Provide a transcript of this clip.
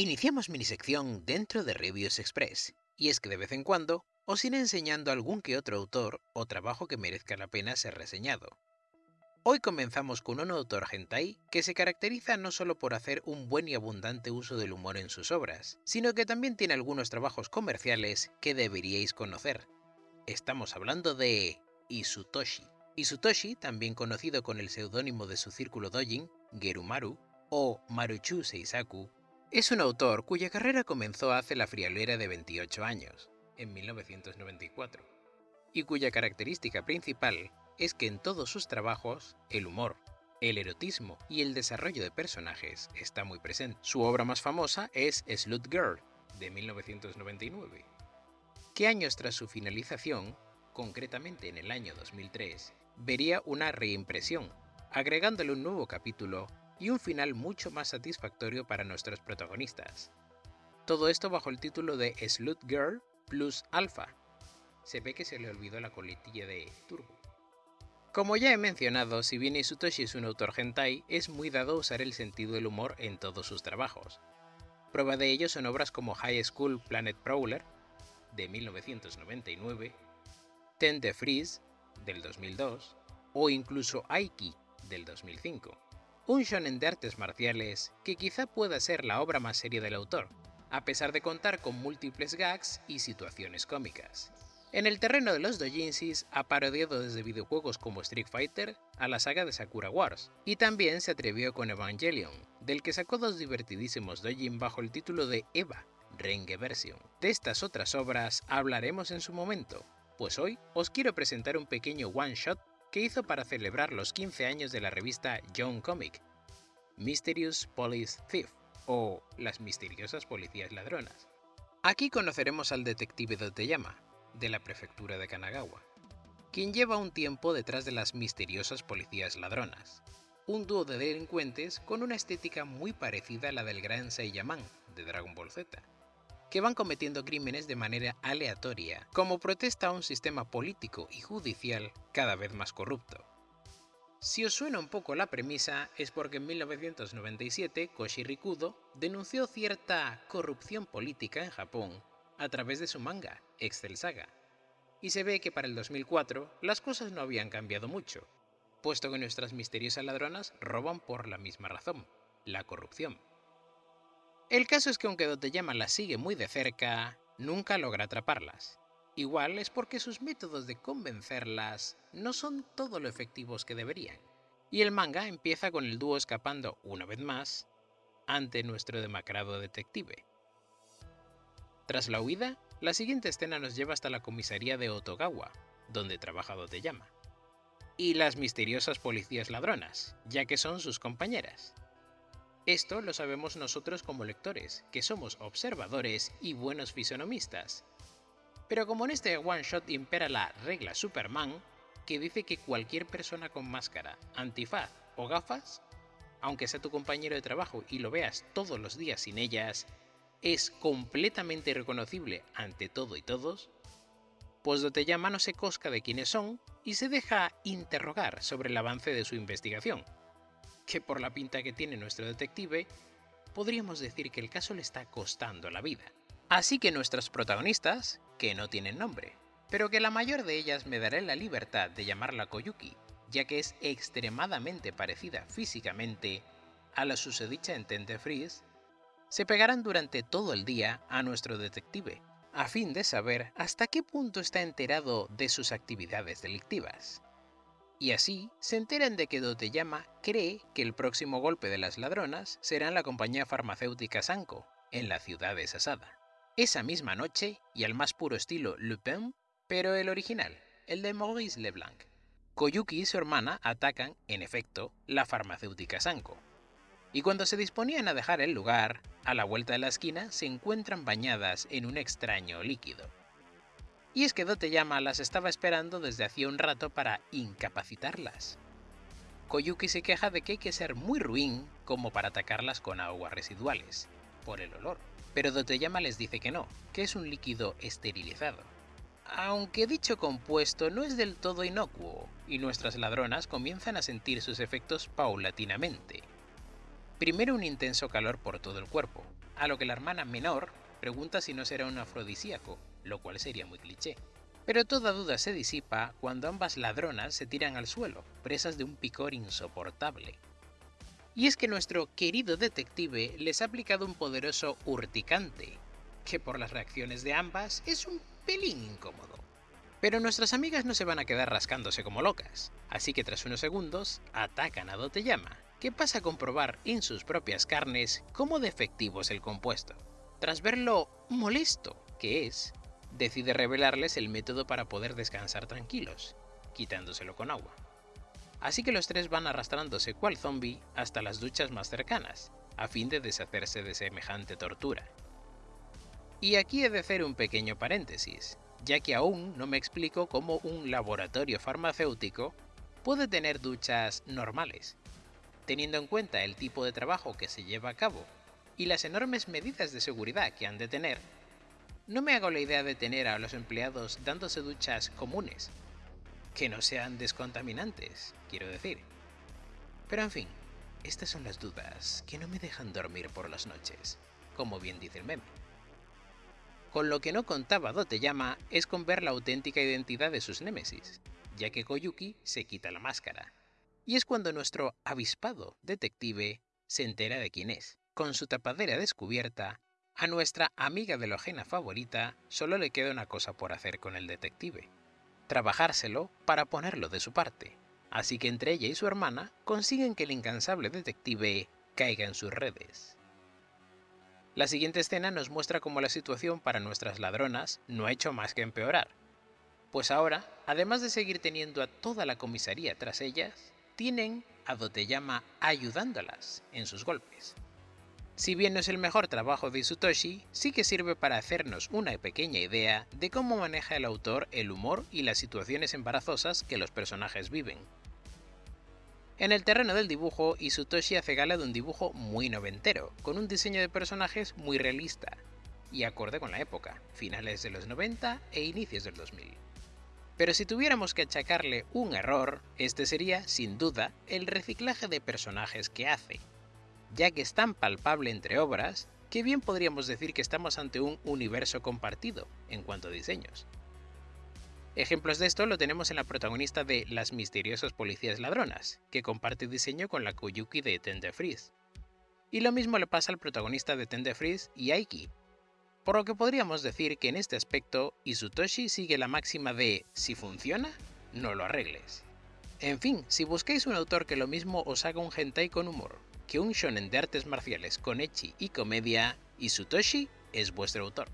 Iniciamos minisección dentro de Reviews Express, y es que de vez en cuando os iré enseñando algún que otro autor o trabajo que merezca la pena ser reseñado. Hoy comenzamos con un autor hentai que se caracteriza no solo por hacer un buen y abundante uso del humor en sus obras, sino que también tiene algunos trabajos comerciales que deberíais conocer. Estamos hablando de Isutoshi. Isutoshi, también conocido con el seudónimo de su círculo dojin, Gerumaru, o Maruchu Seisaku, es un autor cuya carrera comenzó hace la friolera de 28 años, en 1994, y cuya característica principal es que en todos sus trabajos el humor, el erotismo y el desarrollo de personajes está muy presente. Su obra más famosa es Slut Girl, de 1999, que años tras su finalización, concretamente en el año 2003, vería una reimpresión, agregándole un nuevo capítulo y un final mucho más satisfactorio para nuestros protagonistas. Todo esto bajo el título de Slut Girl plus Alpha. Se ve que se le olvidó la coletilla de Turbo. Como ya he mencionado, si bien Isutoshi es un autor hentai, es muy dado usar el sentido del humor en todos sus trabajos. Prueba de ello son obras como High School Planet Prowler, de 1999, Ten the Freeze, del 2002, o incluso Aiki, del 2005 un shonen de artes marciales que quizá pueda ser la obra más seria del autor, a pesar de contar con múltiples gags y situaciones cómicas. En el terreno de los dojinsis ha parodiado desde videojuegos como Street Fighter a la saga de Sakura Wars, y también se atrevió con Evangelion, del que sacó dos divertidísimos dojin bajo el título de Eva, Renge Version. De estas otras obras hablaremos en su momento, pues hoy os quiero presentar un pequeño one-shot que hizo para celebrar los 15 años de la revista Young Comic, Mysterious Police Thief, o Las misteriosas policías ladronas. Aquí conoceremos al detective Doteyama, de la prefectura de Kanagawa, quien lleva un tiempo detrás de las misteriosas policías ladronas, un dúo de delincuentes con una estética muy parecida a la del gran Seiyaman de Dragon Ball Z, que van cometiendo crímenes de manera aleatoria, como protesta a un sistema político y judicial cada vez más corrupto. Si os suena un poco la premisa, es porque en 1997 Koshi Rikudo denunció cierta corrupción política en Japón a través de su manga, Excel Saga. Y se ve que para el 2004 las cosas no habían cambiado mucho, puesto que nuestras misteriosas ladronas roban por la misma razón, la corrupción. El caso es que aunque Doteyama las sigue muy de cerca, nunca logra atraparlas. Igual es porque sus métodos de convencerlas no son todo lo efectivos que deberían. Y el manga empieza con el dúo escapando una vez más ante nuestro demacrado detective. Tras la huida, la siguiente escena nos lleva hasta la comisaría de Otogawa, donde trabaja Doteyama. Y las misteriosas policías ladronas, ya que son sus compañeras. Esto lo sabemos nosotros como lectores, que somos observadores y buenos fisonomistas. Pero como en este one shot impera la regla Superman, que dice que cualquier persona con máscara, antifaz o gafas, aunque sea tu compañero de trabajo y lo veas todos los días sin ellas, es completamente reconocible ante todo y todos, pues llama no se cosca de quiénes son y se deja interrogar sobre el avance de su investigación, que por la pinta que tiene nuestro detective, podríamos decir que el caso le está costando la vida. Así que nuestras protagonistas, que no tienen nombre, pero que la mayor de ellas me daré la libertad de llamarla Koyuki, ya que es extremadamente parecida físicamente a la susodicha en Tente Freeze, se pegarán durante todo el día a nuestro detective, a fin de saber hasta qué punto está enterado de sus actividades delictivas y así se enteran de que Doteyama cree que el próximo golpe de las ladronas será en la compañía farmacéutica Sanko, en la ciudad de Sasada. Esa misma noche, y al más puro estilo Lupin, pero el original, el de Maurice Leblanc, Koyuki y su hermana atacan, en efecto, la farmacéutica Sanko. Y cuando se disponían a dejar el lugar, a la vuelta de la esquina se encuentran bañadas en un extraño líquido. Y es que Doteyama las estaba esperando desde hacía un rato para incapacitarlas. Koyuki se queja de que hay que ser muy ruin como para atacarlas con aguas residuales, por el olor. Pero Doteyama les dice que no, que es un líquido esterilizado. Aunque dicho compuesto no es del todo inocuo, y nuestras ladronas comienzan a sentir sus efectos paulatinamente. Primero un intenso calor por todo el cuerpo, a lo que la hermana menor pregunta si no será un afrodisíaco, lo cual sería muy cliché. Pero toda duda se disipa cuando ambas ladronas se tiran al suelo, presas de un picor insoportable. Y es que nuestro querido detective les ha aplicado un poderoso urticante, que por las reacciones de ambas es un pelín incómodo. Pero nuestras amigas no se van a quedar rascándose como locas, así que tras unos segundos atacan a Doteyama, que pasa a comprobar en sus propias carnes cómo defectivo es el compuesto. Tras ver lo molesto que es, decide revelarles el método para poder descansar tranquilos, quitándoselo con agua. Así que los tres van arrastrándose cual zombie hasta las duchas más cercanas, a fin de deshacerse de semejante tortura. Y aquí he de hacer un pequeño paréntesis, ya que aún no me explico cómo un laboratorio farmacéutico puede tener duchas normales, teniendo en cuenta el tipo de trabajo que se lleva a cabo y las enormes medidas de seguridad que han de tener no me hago la idea de tener a los empleados dándose duchas comunes, que no sean descontaminantes, quiero decir. Pero en fin, estas son las dudas que no me dejan dormir por las noches, como bien dice el meme. Con lo que no contaba Doteyama es con ver la auténtica identidad de sus némesis, ya que Koyuki se quita la máscara. Y es cuando nuestro avispado detective se entera de quién es. Con su tapadera descubierta, a nuestra amiga de lojena favorita solo le queda una cosa por hacer con el detective, trabajárselo para ponerlo de su parte, así que entre ella y su hermana consiguen que el incansable detective caiga en sus redes. La siguiente escena nos muestra cómo la situación para nuestras ladronas no ha hecho más que empeorar, pues ahora, además de seguir teniendo a toda la comisaría tras ellas, tienen a Doteyama ayudándolas en sus golpes. Si bien no es el mejor trabajo de Isutoshi, sí que sirve para hacernos una pequeña idea de cómo maneja el autor el humor y las situaciones embarazosas que los personajes viven. En el terreno del dibujo, Isutoshi hace gala de un dibujo muy noventero, con un diseño de personajes muy realista, y acorde con la época, finales de los 90 e inicios del 2000. Pero si tuviéramos que achacarle un error, este sería, sin duda, el reciclaje de personajes que hace, ya que es tan palpable entre obras que bien podríamos decir que estamos ante un universo compartido en cuanto a diseños. Ejemplos de esto lo tenemos en la protagonista de Las misteriosas policías ladronas, que comparte diseño con la Koyuki de Tender Freeze. Y lo mismo le pasa al protagonista de Tender Freeze y Aiki. Por lo que podríamos decir que en este aspecto, Isutoshi sigue la máxima de si funciona, no lo arregles. En fin, si buscáis un autor que lo mismo os haga un hentai con humor, que un shonen de artes marciales con echi y comedia, Isutoshi es vuestro autor.